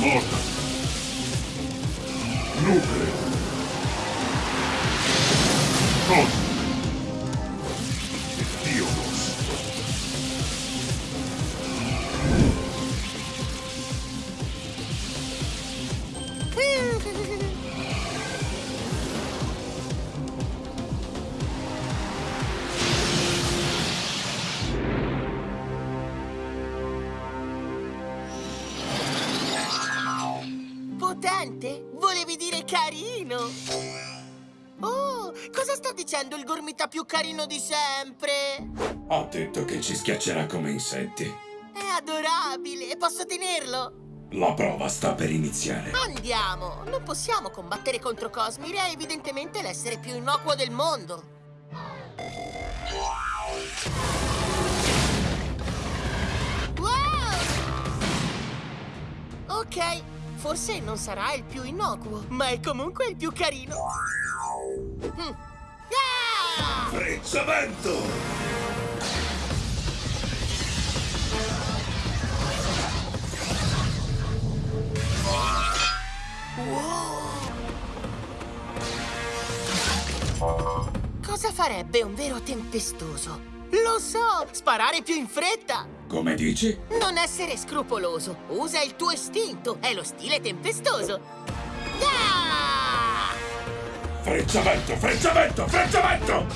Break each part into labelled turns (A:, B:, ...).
A: Можно. Ну-ка. Вот.
B: Potente? Volevi dire carino? Oh, cosa sta dicendo il gormita più carino di sempre?
C: Ho detto che ci schiaccerà come insetti.
B: È adorabile, posso tenerlo?
C: La prova sta per iniziare.
B: Andiamo! Non possiamo combattere contro Cosmir, è evidentemente l'essere più innocuo del mondo. Wow! Ok, forse non sarà il più innocuo, ma è comunque il più carino. Mm. Ah!
C: Frezzamento!
B: Cosa farebbe un vero tempestoso? Lo so! Sparare più in fretta!
C: Come dici?
B: Non essere scrupoloso! Usa il tuo istinto! È lo stile tempestoso! Ah!
C: Frezzamento, frezzamento, frezzamento!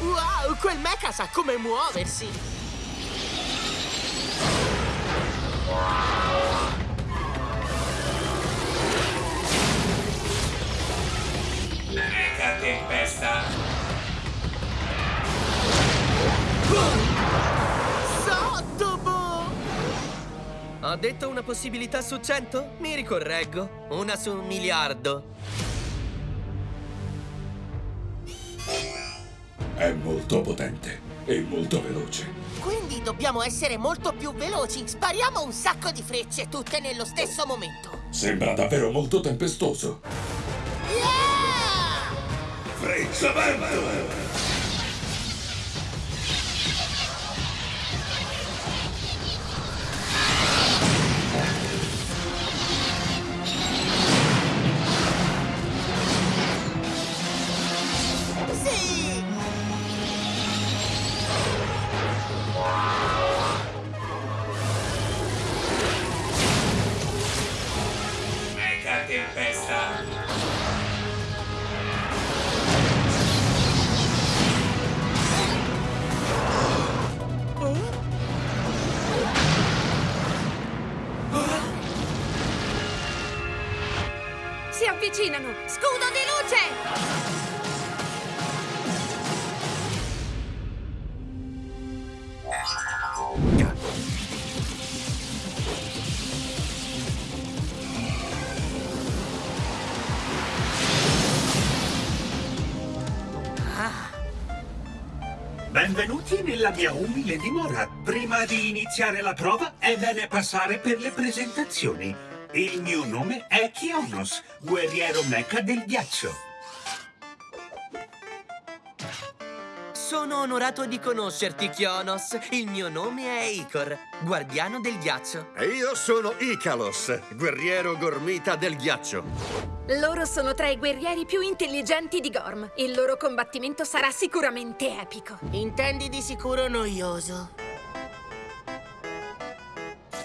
B: Wow! Quel mecha sa come muoversi!
D: Tempesta.
B: Sottobo!
E: Ho detto una possibilità su 100? Mi ricorreggo. Una su un miliardo.
C: È molto potente e molto veloce.
B: Quindi dobbiamo essere molto più veloci! Spariamo un sacco di frecce, tutte nello stesso momento!
C: Sembra davvero molto tempestoso.
D: Mega tempesta.
F: Avvicinano! Scudo di luce!
G: Benvenuti nella mia umile dimora. Prima di iniziare la prova è bene passare per le presentazioni. Il mio nome è Kionos, guerriero mecha del ghiaccio.
E: Sono onorato di conoscerti, Kionos. Il mio nome è Icor, guardiano del ghiaccio.
H: E io sono Icalos, guerriero gormita del ghiaccio.
F: Loro sono tra i guerrieri più intelligenti di Gorm. Il loro combattimento sarà sicuramente epico.
B: Intendi di sicuro noioso.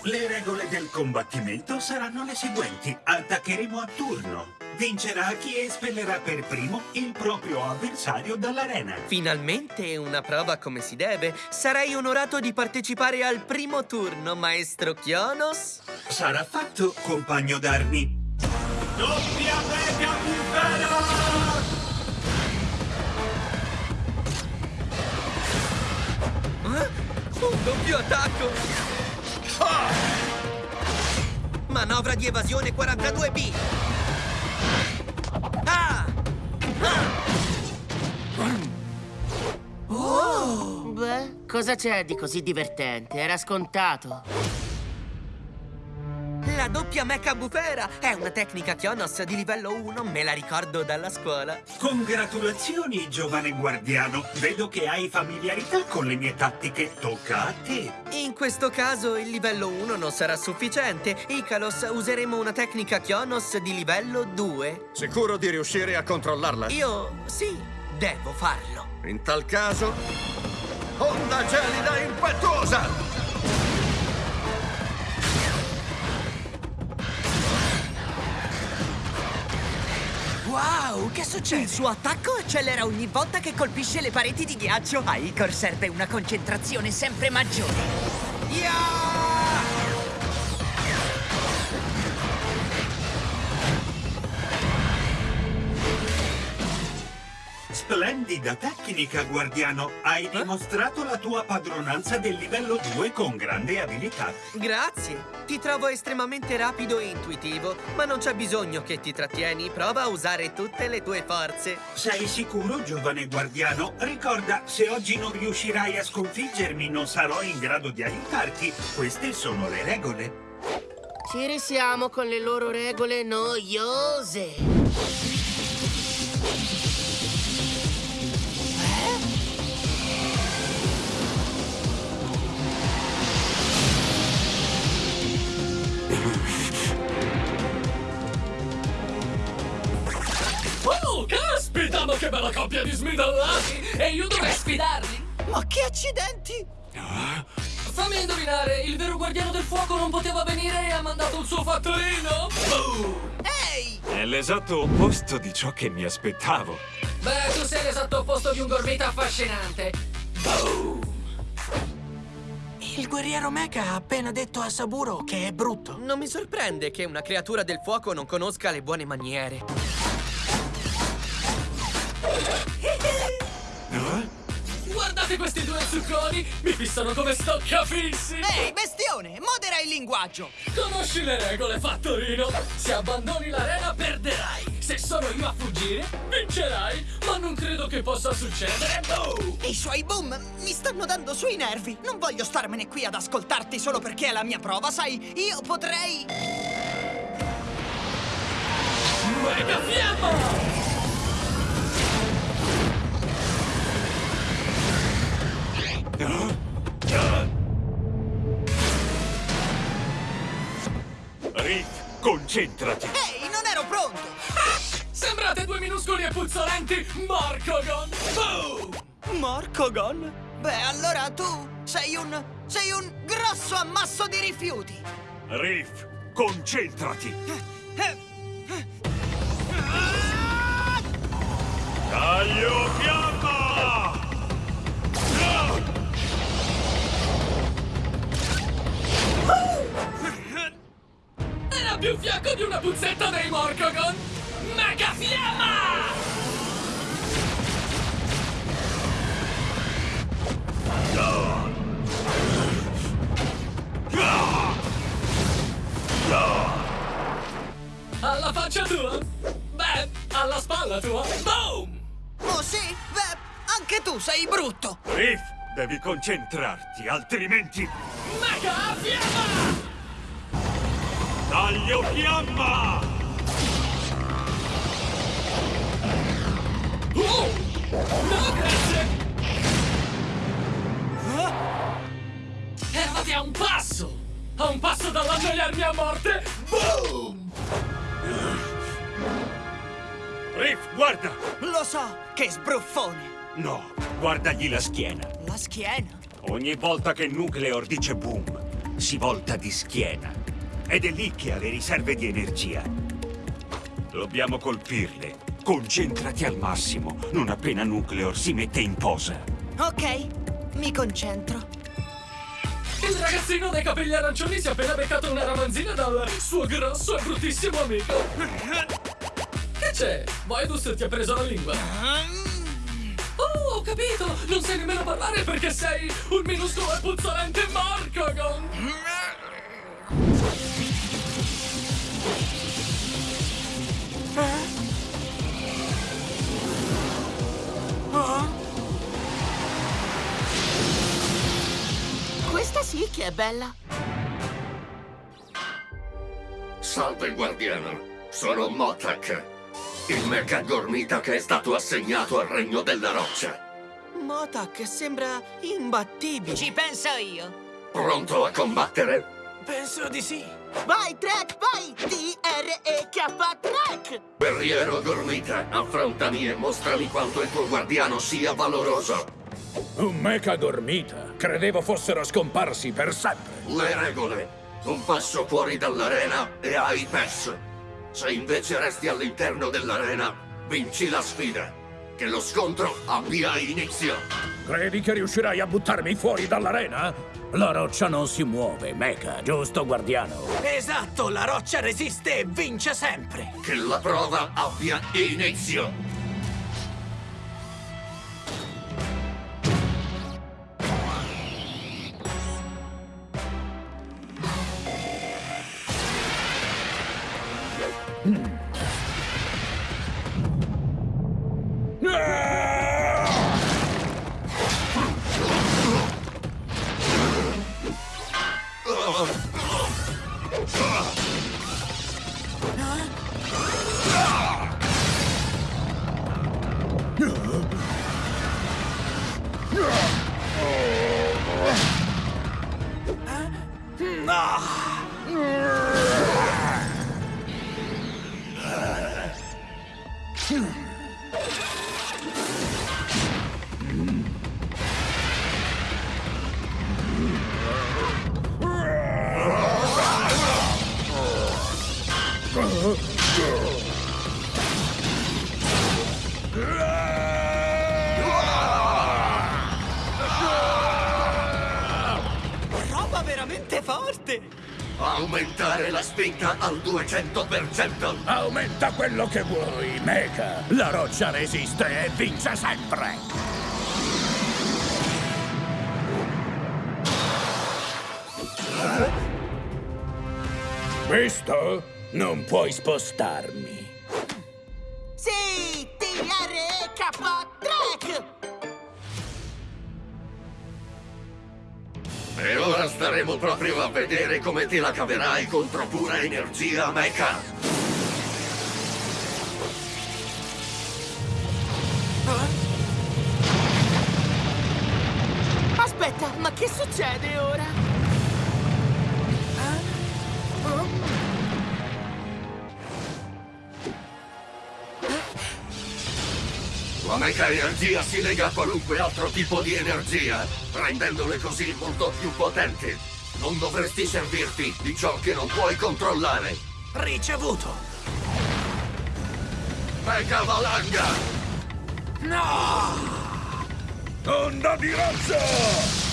G: Le regole del combattimento saranno le seguenti. Attaccheremo a turno. Vincerà chi espellerà per primo il proprio avversario dall'arena.
E: Finalmente una prova come si deve. Sarei onorato di partecipare al primo turno, maestro Kionos.
G: Sarà fatto, compagno d'armi. Doppia mega bufera!
E: Eh? Un doppio attacco! Ah! Manovra di evasione 42B! Ah!
B: Beh, cosa c'è di così divertente? Era scontato.
E: La doppia mecha bufera! È una tecnica Kionos di livello 1, me la ricordo dalla scuola.
G: Congratulazioni, giovane guardiano. Vedo che hai familiarità con le mie tattiche. Tocca a te.
E: In questo caso il livello 1 non sarà sufficiente. Icalos, useremo una tecnica Kionos di livello 2.
H: Sicuro di riuscire a controllarla?
E: Io sì, devo farlo.
H: In tal caso... Onda gelida impetuosa!
E: Wow, che succede? Il suo attacco accelera ogni volta che colpisce le pareti di ghiaccio. A Icor serve una concentrazione sempre maggiore. Yeah!
G: Splendida tecnica, guardiano. Hai dimostrato la tua padronanza del livello 2 con grande abilità.
E: Grazie. Ti trovo estremamente rapido e intuitivo, ma non c'è bisogno che ti trattieni. Prova a usare tutte le tue forze.
G: Sei sicuro, giovane guardiano? Ricorda, se oggi non riuscirai a sconfiggermi, non sarò in grado di aiutarti. Queste sono le regole.
B: Ci risiamo con le loro regole noiose.
I: Che bella coppia di smidallati! E io dovrei sfidarli!
B: Ma che accidenti!
I: Fammi indovinare, il vero guardiano del fuoco non poteva venire e ha mandato il suo fattorino? Boom!
B: Ehi!
J: È l'esatto opposto di ciò che mi aspettavo.
I: Beh, tu sei l'esatto opposto di un gormita affascinante. Boom!
B: Il guerriero Mecha ha appena detto a Saburo che è brutto.
E: Non mi sorprende che una creatura del fuoco non conosca le buone maniere.
I: Guardate questi due zucconi! Mi fissano come stoccafissi!
B: Ehi, bestione, modera il linguaggio!
I: Conosci le regole, fattorino! Se abbandoni l'arena perderai! Se sono io a fuggire, vincerai! Ma non credo che possa succedere! Boom!
B: I suoi boom mi stanno dando sui nervi. Non voglio starmene qui ad ascoltarti solo perché è la mia prova, sai? Io potrei...
I: Mega fiamma!
J: Concentrati!
B: Ehi, non ero pronto!
I: Sembrate due minuscoli e puzzolenti Marcogon! Boom!
B: Marcogon? Beh, allora tu sei un... sei un grosso ammasso di rifiuti!
J: Riff, concentrati! Taglio
I: Fiacco di una puzzetta dei Morcogon! Mega fiamma! Alla faccia tua? Beh, alla spalla tua? Boom!
B: Oh sì? Beh, anche tu sei brutto!
J: Riff, devi concentrarti, altrimenti...
I: Mega fiamma!
J: Taglio fiamma!
I: Oh! No, grazie! Eravate a un passo! A un passo dall'annoiarmi a morte! Boom!
J: Riff, guarda!
B: Lo so, che sbruffone!
J: No, guardagli la schiena.
B: La schiena?
J: Ogni volta che Nucleor dice boom, si volta di schiena. Ed è lì che ha le riserve di energia. Dobbiamo colpirle. Concentrati al massimo, non appena Nucleor si mette in posa.
B: Ok, mi concentro.
I: Il ragazzino dai capelli arancioni si è appena beccato una ramanzina dal suo grosso e bruttissimo amico. Che c'è? Voidus ti ha preso la lingua. Oh, ho capito! Non sai nemmeno parlare perché sei un minuscolo e puzzolente Marcogon!
B: Che è bella.
H: Salve, guardiano. Sono Motak, il mecha gormita che è stato assegnato al regno della roccia.
B: Motak sembra imbattibile.
E: Ci penso io.
H: Pronto a combattere?
I: Penso di sì.
B: Vai, Trek, vai! T-R-E-K, Trek!
H: Guerriero gormita, affrontami e mostrami quanto il tuo guardiano sia valoroso.
C: Un mecha gormita. Credevo fossero scomparsi per sempre.
H: Le regole. Un passo fuori dall'arena e hai perso. Se invece resti all'interno dell'arena, vinci la sfida. Che lo scontro abbia inizio.
C: Credi che riuscirai a buttarmi fuori dall'arena? La roccia non si muove, mecha, giusto, guardiano?
E: Esatto, la roccia resiste e vince sempre.
H: Che la prova abbia inizio. Ah!
E: Roba veramente forte.
H: Aumentare la spinta al 200%.
C: Aumenta quello che vuoi, mecha. La roccia resiste e vince sempre. Visto? Non puoi spostarmi.
B: T-R-E-K, Trek!
H: E ora staremo proprio a vedere come te la caverai contro pura energia mecha.
B: Aspetta, ma che succede ora?
H: Mecha energia si lega a qualunque altro tipo di energia, rendendole così molto più potenti. Non dovresti servirti di ciò che non puoi controllare.
E: Ricevuto.
H: Mecha valanga!
C: Onda di razza!